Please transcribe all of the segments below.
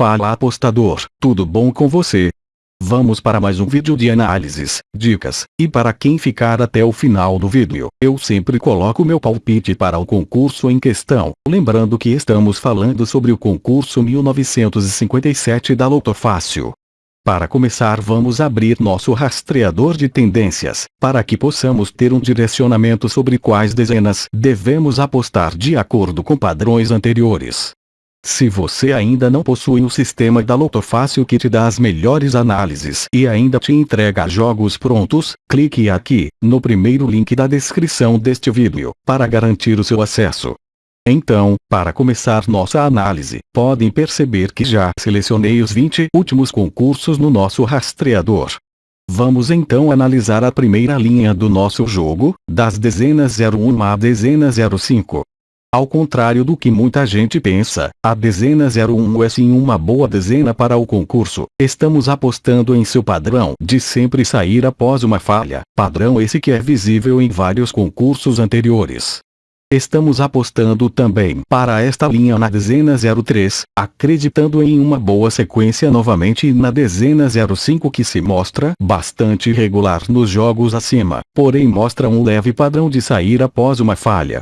Fala apostador, tudo bom com você? Vamos para mais um vídeo de análises, dicas, e para quem ficar até o final do vídeo, eu sempre coloco meu palpite para o concurso em questão, lembrando que estamos falando sobre o concurso 1957 da Loto Fácil. Para começar vamos abrir nosso rastreador de tendências, para que possamos ter um direcionamento sobre quais dezenas devemos apostar de acordo com padrões anteriores. Se você ainda não possui o sistema da Loto Fácil que te dá as melhores análises e ainda te entrega jogos prontos, clique aqui, no primeiro link da descrição deste vídeo, para garantir o seu acesso. Então, para começar nossa análise, podem perceber que já selecionei os 20 últimos concursos no nosso rastreador. Vamos então analisar a primeira linha do nosso jogo, das dezenas 01 à dezena 05. Ao contrário do que muita gente pensa, a dezena 01 é sim uma boa dezena para o concurso. Estamos apostando em seu padrão de sempre sair após uma falha, padrão esse que é visível em vários concursos anteriores. Estamos apostando também para esta linha na dezena 03, acreditando em uma boa sequência novamente e na dezena 05 que se mostra bastante irregular nos jogos acima, porém mostra um leve padrão de sair após uma falha.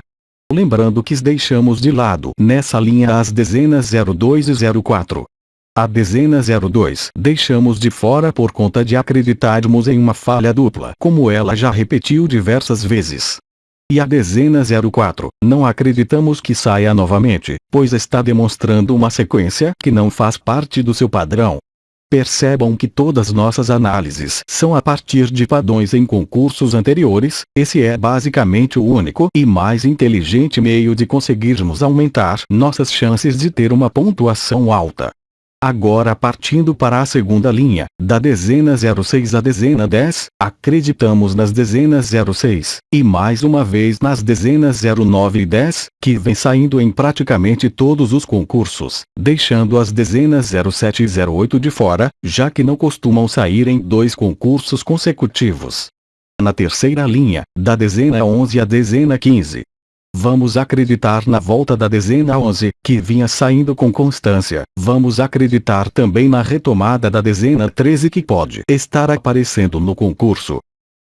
Lembrando que deixamos de lado nessa linha as dezenas 02 e 04. A dezena 02 deixamos de fora por conta de acreditarmos em uma falha dupla, como ela já repetiu diversas vezes. E a dezena 04, não acreditamos que saia novamente, pois está demonstrando uma sequência que não faz parte do seu padrão. Percebam que todas nossas análises são a partir de padrões em concursos anteriores, esse é basicamente o único e mais inteligente meio de conseguirmos aumentar nossas chances de ter uma pontuação alta. Agora partindo para a segunda linha, da dezena 06 à dezena 10, acreditamos nas dezenas 06, e mais uma vez nas dezenas 09 e 10, que vem saindo em praticamente todos os concursos, deixando as dezenas 07 e 08 de fora, já que não costumam sair em dois concursos consecutivos. Na terceira linha, da dezena 11 à dezena 15, Vamos acreditar na volta da dezena 11, que vinha saindo com constância. Vamos acreditar também na retomada da dezena 13 que pode estar aparecendo no concurso.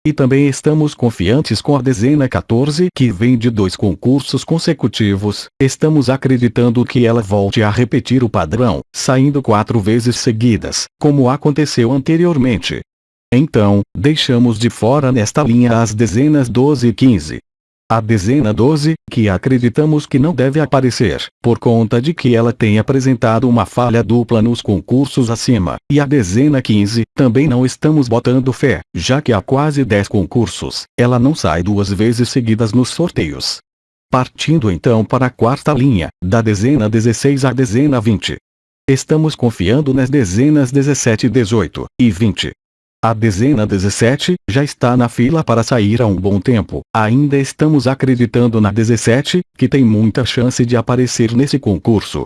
E também estamos confiantes com a dezena 14 que vem de dois concursos consecutivos. Estamos acreditando que ela volte a repetir o padrão, saindo quatro vezes seguidas, como aconteceu anteriormente. Então, deixamos de fora nesta linha as dezenas 12 e 15, a dezena 12, que acreditamos que não deve aparecer, por conta de que ela tem apresentado uma falha dupla nos concursos acima, e a dezena 15, também não estamos botando fé, já que há quase 10 concursos, ela não sai duas vezes seguidas nos sorteios. Partindo então para a quarta linha, da dezena 16 à dezena 20. Estamos confiando nas dezenas 17, 18 e 20. A dezena 17 já está na fila para sair há um bom tempo. Ainda estamos acreditando na 17, que tem muita chance de aparecer nesse concurso.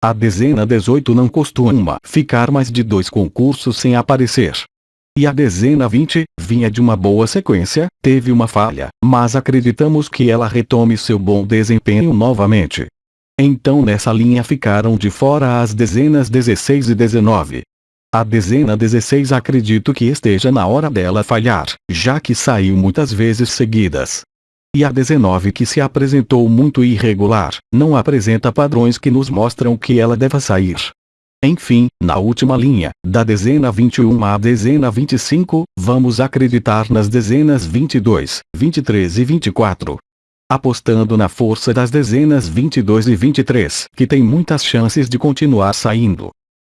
A dezena 18 não costuma ficar mais de dois concursos sem aparecer. E a dezena 20, vinha de uma boa sequência, teve uma falha, mas acreditamos que ela retome seu bom desempenho novamente. Então nessa linha ficaram de fora as dezenas 16 e 19. A dezena 16 acredito que esteja na hora dela falhar, já que saiu muitas vezes seguidas. E a 19 que se apresentou muito irregular, não apresenta padrões que nos mostram que ela deva sair. Enfim, na última linha, da dezena 21 à dezena 25, vamos acreditar nas dezenas 22, 23 e 24. Apostando na força das dezenas 22 e 23, que tem muitas chances de continuar saindo.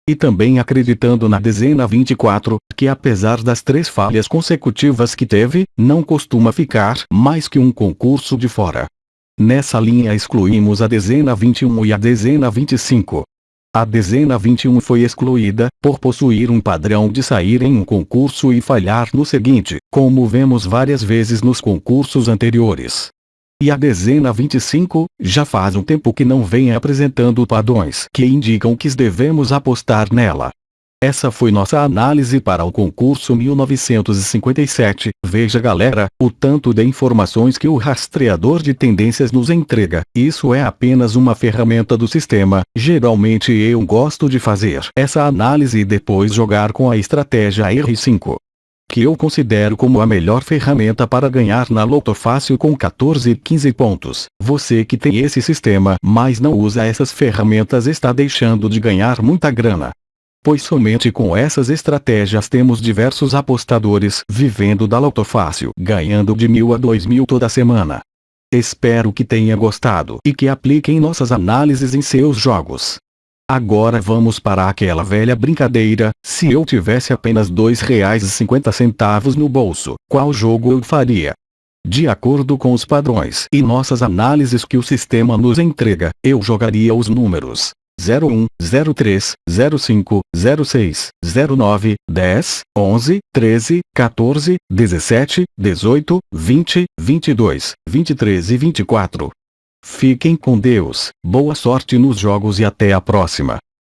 E também acreditando na dezena 24, que apesar das três falhas consecutivas que teve, não costuma ficar mais que um concurso de fora. Nessa linha excluímos a dezena 21 e a dezena 25. A dezena 21 foi excluída, por possuir um padrão de sair em um concurso e falhar no seguinte, como vemos várias vezes nos concursos anteriores. E a dezena 25, já faz um tempo que não vem apresentando padrões que indicam que devemos apostar nela. Essa foi nossa análise para o concurso 1957. Veja galera, o tanto de informações que o rastreador de tendências nos entrega. Isso é apenas uma ferramenta do sistema. Geralmente eu gosto de fazer essa análise e depois jogar com a estratégia R5 que eu considero como a melhor ferramenta para ganhar na Loto Fácil com 14 e 15 pontos. Você que tem esse sistema, mas não usa essas ferramentas está deixando de ganhar muita grana pois somente com essas estratégias temos diversos apostadores vivendo da Loto Fácil, ganhando de mil a dois mil toda semana. Espero que tenha gostado e que apliquem nossas análises em seus jogos. Agora vamos para aquela velha brincadeira, se eu tivesse apenas R$ 2,50 no bolso, qual jogo eu faria? De acordo com os padrões e nossas análises que o sistema nos entrega, eu jogaria os números 01, 03, 05, 06, 09, 10, 11, 13, 14, 17, 18, 20, 22, 23 e 24. Fiquem com Deus, boa sorte nos jogos e até a próxima.